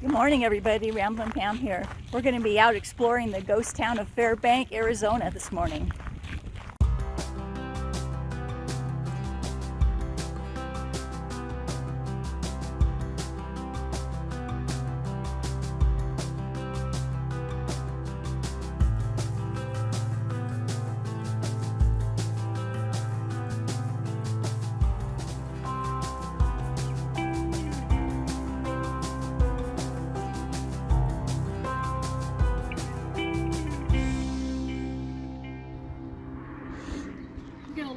Good morning, everybody. Ramblin' Pam here. We're going to be out exploring the ghost town of Fairbank, Arizona this morning.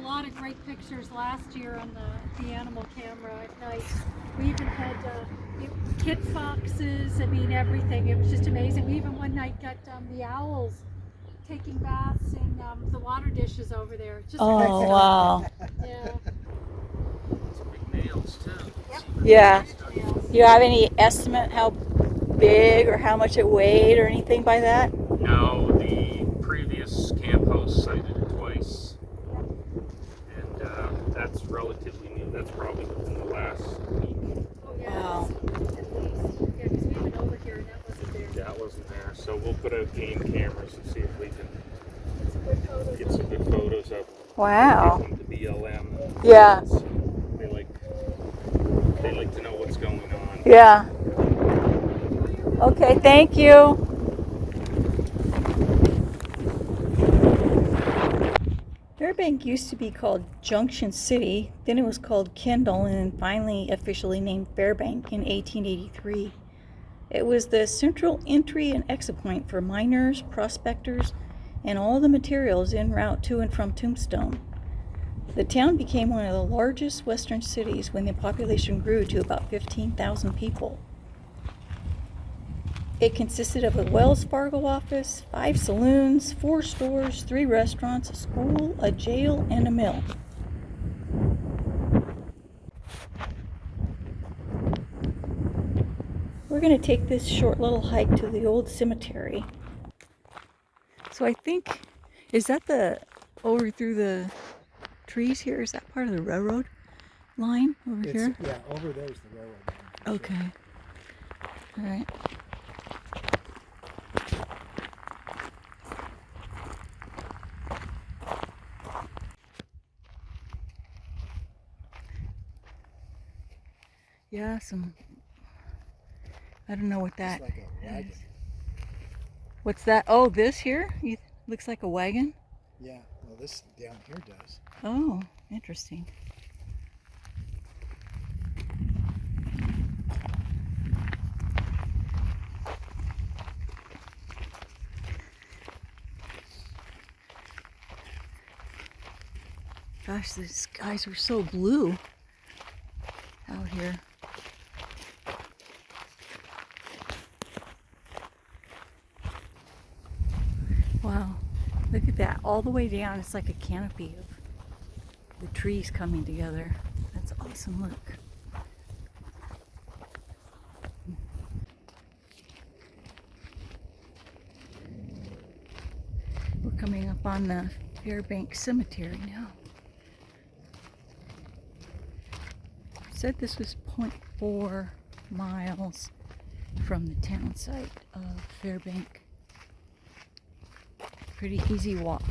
Lot of great pictures last year on the, the animal camera at night. We even had uh, kit foxes, I mean everything. It was just amazing. We even one night got um, the owls taking baths in um, the water dishes over there. Just Oh, amazing. wow. Yeah. Some big nails too. Yeah. Yeah. Do you have any estimate how big or how much it weighed or anything by that? No, the previous camp host sighted it twice. And uh, that's relatively new. That's probably within the last week. Oh, yeah. Wow. At least. Yeah, because we went over here and that wasn't there. That wasn't there. So we'll put out game cameras and see if we can It's good photos get some good photos of Wow. them to BLM. Yeah. They like they like to know what's going on. Yeah. Okay, thank you. Fairbank used to be called Junction City, then it was called Kendall, and then finally officially named Fairbank in 1883. It was the central entry and exit point for miners, prospectors, and all the materials en route to and from Tombstone. The town became one of the largest western cities when the population grew to about 15,000 people. It consisted of a Wells Fargo office, five saloons, four stores, three restaurants, a school, a jail, and a mill. Going to take this short little hike to the old cemetery. So I think, is that the, oh, over through the trees here? Is that part of the railroad line over It's, here? yeah, over there's the railroad. line, for sure. Okay. All right. Yeah, some. I don't know what that like a wagon. is. What's that? Oh, this here? You, looks like a wagon. Yeah, well this down here does. Oh, interesting. Gosh, the skies are so blue out here. Wow, look at that. All the way down, it's like a canopy of the trees coming together. That's awesome. Look. We're coming up on the Fairbank Cemetery now. Said this was 0.4 miles from the town site of Fairbank. Pretty easy walk.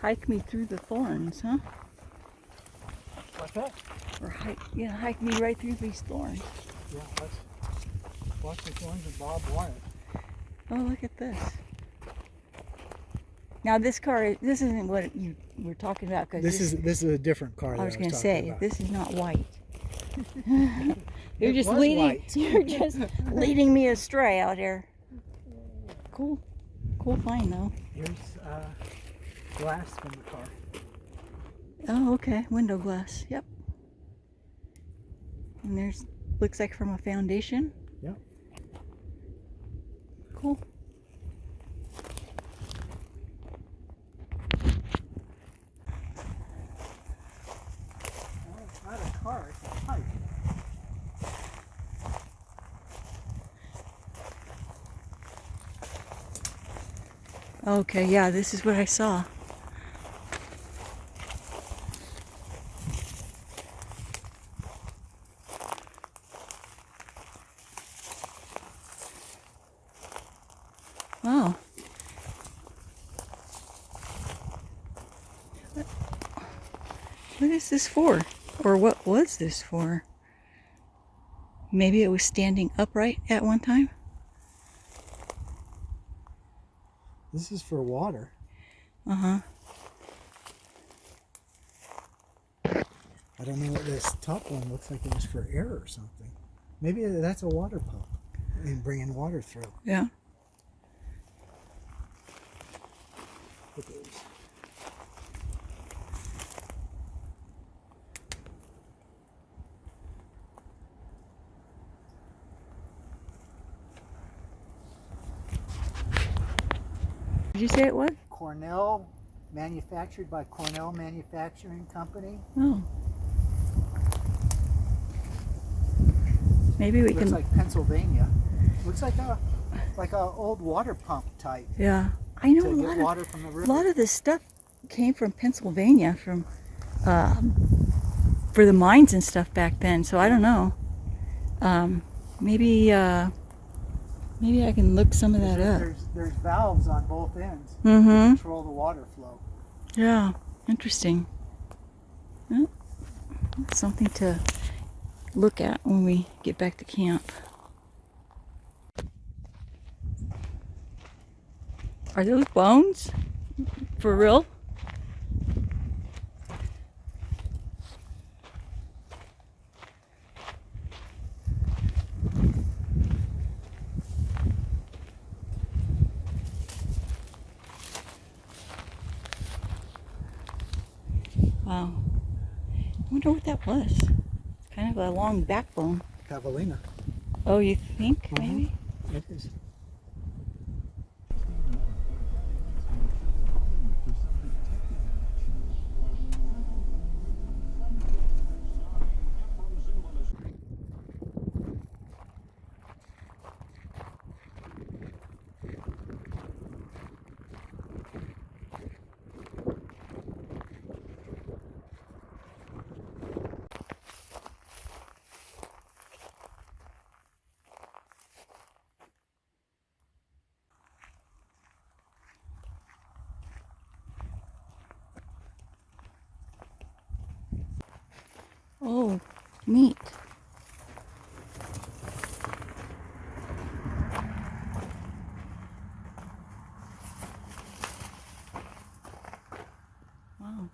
Hike me through the thorns, huh? What's that? Or hike, yeah, hike me right through these thorns. Yeah, let's watch the thorns of Bob Wyatt. Oh, look at this. Now this car, this isn't what you were talking about because This is this is a different car. I that was going gonna say about. this is not white. you're It just was leading. white. You're just leading me astray out here. Cool, cool find though. Here's uh, glass from the car. Oh, okay, window glass. Yep. And there's looks like from a foundation. Yep. Cool. Well, it's not a car, it's a pipe. Okay, yeah, this is what I saw. Wow. What- What is this for? Or what was this for? Maybe it was standing upright at one time? This is for water. Uh huh. I don't know what this top one looks like. It was for air or something. Maybe that's a water pump and bringing water through. Yeah. Look at those. Did you say it was? Cornell, manufactured by Cornell Manufacturing Company. Oh. Maybe we Looks can. Looks like Pennsylvania. Looks like a like a old water pump type yeah. I know a lot of water from the a lot of this stuff came from Pennsylvania, from um, for the mines and stuff back then. So I don't know. Um, maybe uh, maybe I can look some of that up. There's there's valves on both ends Mm-hmm. control the water flow. Yeah. Interesting. Well, something to look at when we get back to camp. Are those bones? For real? Wow. I wonder what that was. It's kind of a long backbone. Javelina. Oh, you think Mhm. maybe? It is. Oh, neat. Wow.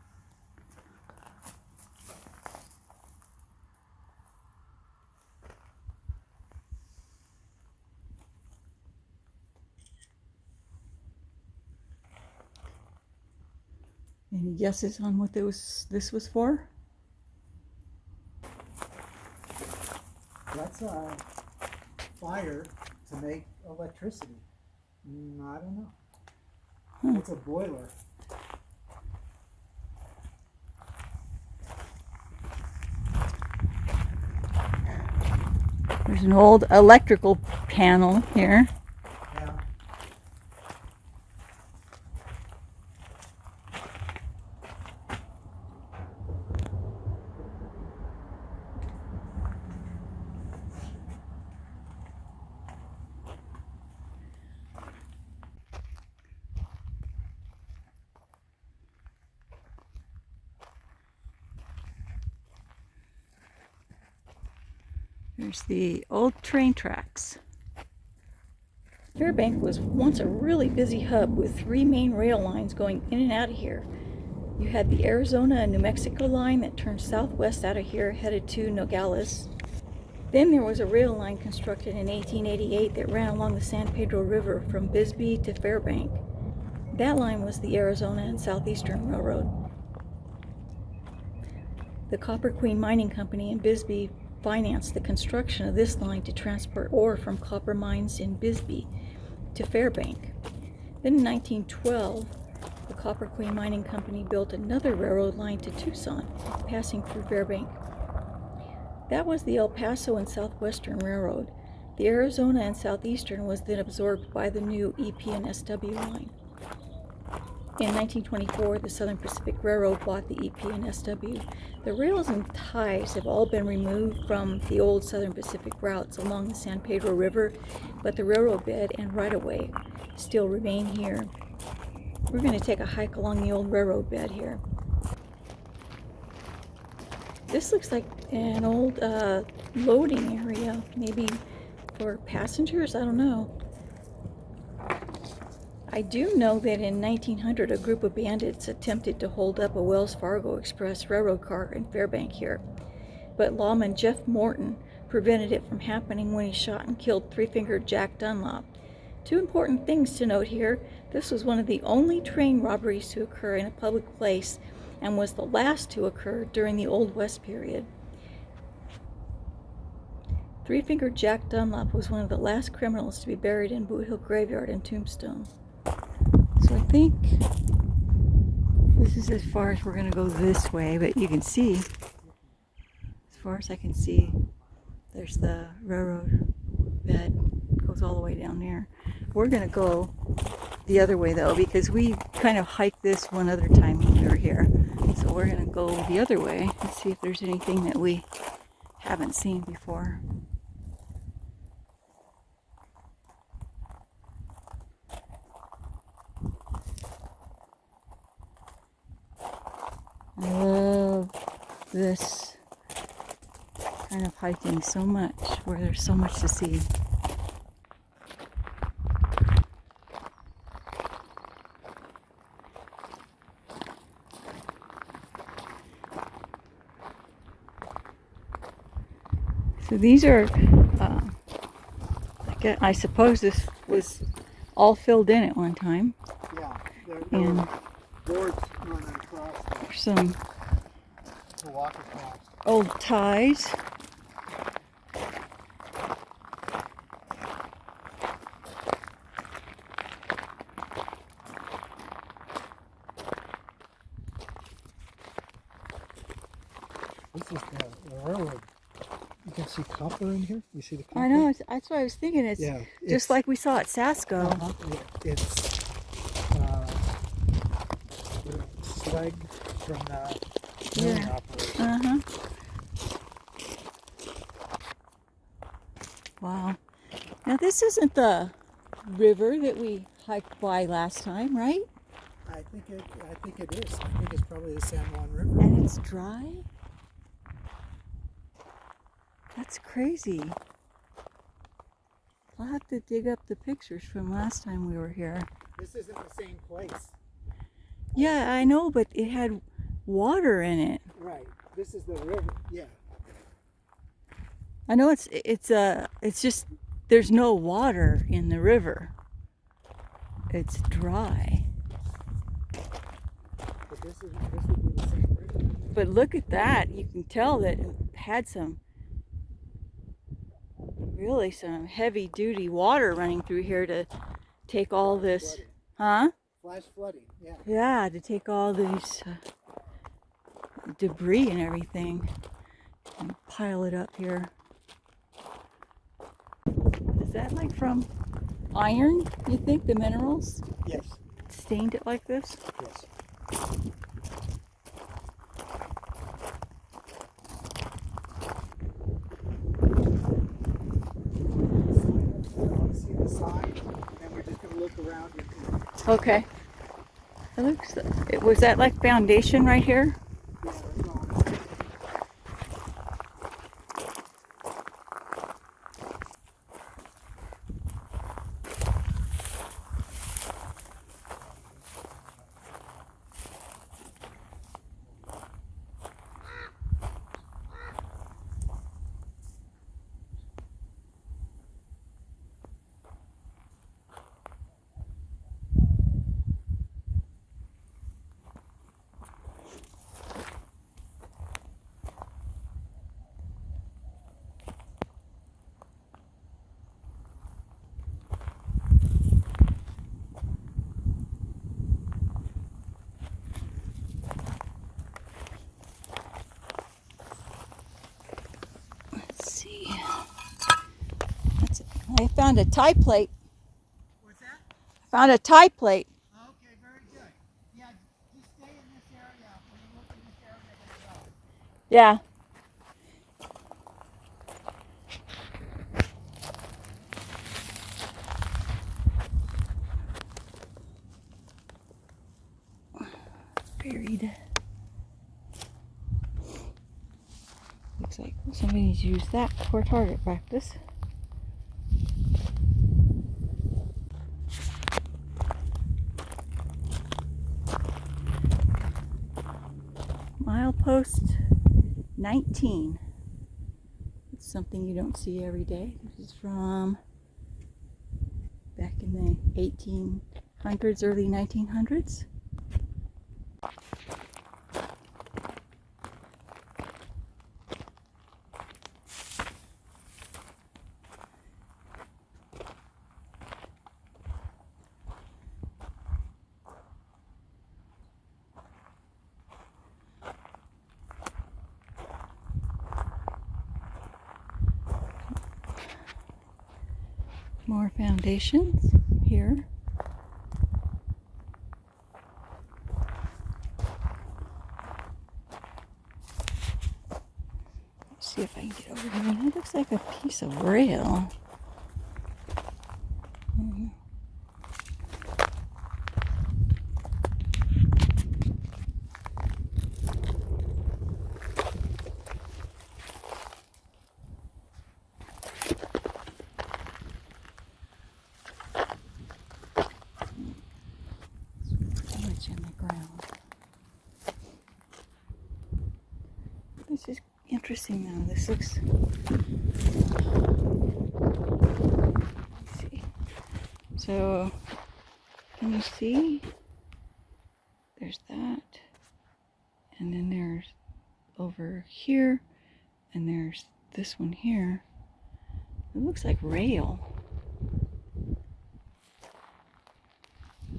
Any guesses on what this this was for? That's a fire to make electricity. Mm, I don't know. Hmm. It's a boiler. There's an old electrical panel here. Yeah. There's the old train tracks. Fairbank was once a really busy hub with three main rail lines going in and out of here. You had the Arizona and New Mexico line that turned southwest out of here headed to Nogales. Then there was a rail line constructed in 1888 that ran along the San Pedro River from Bisbee to Fairbank. That line was the Arizona and Southeastern Railroad. The Copper Queen Mining Company in Bisbee financed the construction of this line to transport ore from copper mines in Bisbee to Fairbank. Then in 1912, the Copper Queen Mining Company built another railroad line to Tucson, passing through Fairbank. That was the El Paso and Southwestern Railroad. The Arizona and Southeastern was then absorbed by the new EP and SW line. In 1924, the Southern Pacific Railroad bought the EP and SW. The rails and ties have all been removed from the old Southern Pacific routes along the San Pedro River, but the railroad bed and right-of-way still remain here. We're going to take a hike along the old railroad bed here. This looks like an old uh, loading area, maybe for passengers, I don't know. I do know that in 1900 a group of bandits attempted to hold up a Wells Fargo Express railroad car in Fairbank here, but lawman Jeff Milton prevented it from happening when he shot and killed three-fingered Jack Dunlop. Two important things to note here. This was one of the only train robberies to occur in a public place and was the last to occur during the Old West period. Three-fingered Jack Dunlop was one of the last criminals to be buried in Boot Hill Graveyard and Tombstone. So I think this is as far as we're going to go this way, but you can see, as far as I can see, there's the railroad bed goes all the way down there. We're going to go the other way though because we kind of hiked this one other time when we were here. So we're going to go the other way and see if there's anything that we haven't seen before. I love this kind of hiking so much where there's so much to see. So these are, uh, I, suppose this was all filled in at one time. Yeah, And boards running across there's some the, to walk across. old ties. This is the, the railroad. You can see copper in here. You see the copper? I know, that's what I was thinking. It's Yeah. just it's- like we saw at Sasco. Uh-huh, It's uh, slag from the milling Yeah. operation. Uh huh. Wow. Now this isn't the river that we hiked by last time, right? I think it. I think it is. I think it's probably the San Juan River. And it's dry. That's crazy. I'll have to dig up the pictures from last time we were here. This isn't the same place. Yeah, I know, but it had water in it. Right. This is the river. Yeah. I know it's it's uh it's just there's no water in the river. It's dry. But this is this would be the same river. But look at that. You can tell that it had some really some heavy duty water running through here to take all this Flooding. huh? Flash flooding. Yeah. Yeah, to take all these uh, debris and everything and pile it up here. Is that like from iron, you think, the minerals Yes. stained it like this? Yes. See the sign, and we're just gonna look around. and- Okay. It looks, it, was that like foundation right here? Yeah, that's all. Found a tie plate. What's that? I Found a tie plate. Okay, very good. Yeah, just stay in this area. When you look in this area, go. Yeah. Buried. Looks like somebody's used that for target practice. Milepost 19. It's something you don't see every day. This is from back in the 1800s, early 1900s. Here. Let's see if I can get over here. That looks like a piece of rail. Mhm. Sandwich in the ground. This is interesting now. This looks. Let's see. So, can you see? There's that. And then there's over here. And there's this one here. It looks like rail.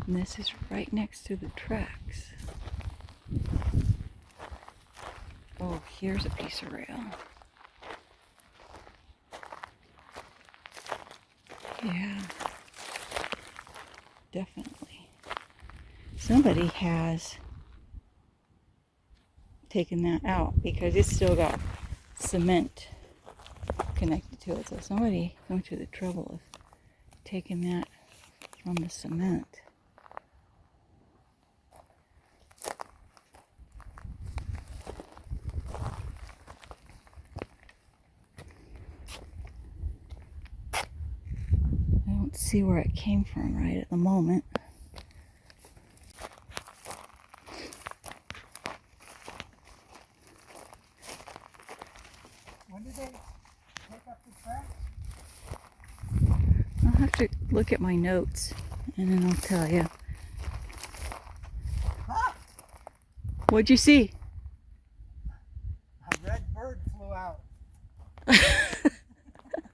And this is right next to the tracks. Oh, here's a piece of rail. Yeah. Definitely. Somebody has taken that out because it's still got cement connected to it. So somebody went to the trouble of taking that from the cement. I don't see where it came from right at the moment. When did they take up the tracks? I'll have to look at my notes and then I'll tell you. What'd you see? A red bird flew out.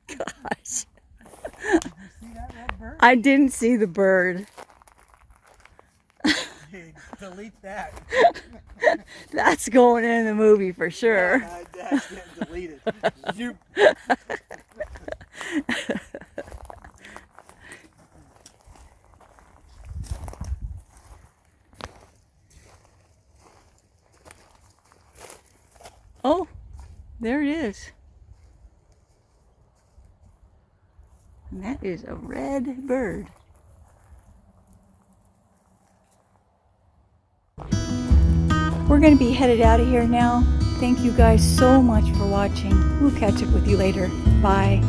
Gosh. Did you see that red bird? I didn't see the bird. Delete that. That's going in the movie for sure. Uh, that's getting deleted. Zoop. Oh, there it is. That is a red bird. We're going to be headed out of here now. Thank you guys so much for watching. We'll catch up with you later. Bye.